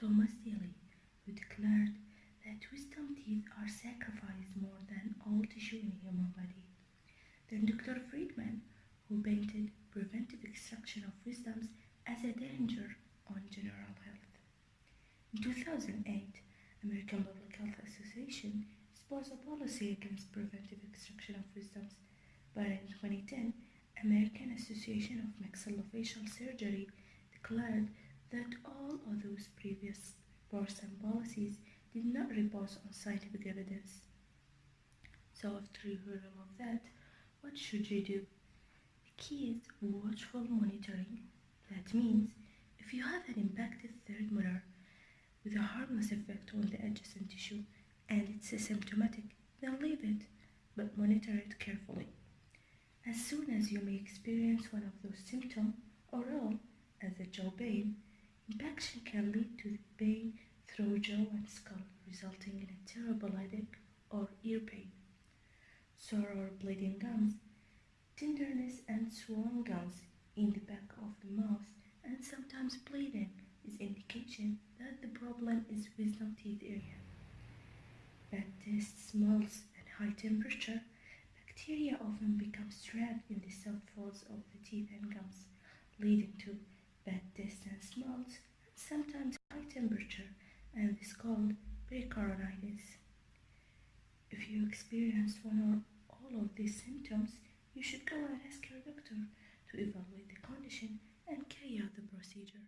Thomas Daly, who declared that wisdom teeth are sacrificed more than all tissue in the human body. Then Dr. Friedman, who painted preventive extraction of wisdoms as a danger on general health. In 2008, American Public Health Association supports a policy against preventive extraction of wisdoms, but in 2010, American Association of Maxillofacial Surgery declared that all previous reports and policies did not repose on scientific evidence. So after you all of that, what should you do? The key is watchful monitoring. That means if you have an impacted third molar with a harmless effect on the adjacent tissue and it's asymptomatic, then leave it, but monitor it carefully. As soon as you may experience one of those symptoms or all, as a jaw pain, impaction can lead to pain through jaw and skull, resulting in a terrible headache or ear pain. Sore or bleeding gums, tenderness and swollen gums in the back of the mouth, and sometimes bleeding is indication that the problem is wisdom teeth area. Bad taste, smells, and high temperature, bacteria often become trapped in the soft folds of the teeth and gums, leading to bad taste and smells, sometimes high temperature, and is called pericoronitis. If you experience one or all of these symptoms, you should go and ask your doctor to evaluate the condition and carry out the procedure.